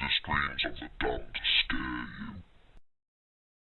the screams of the dumb.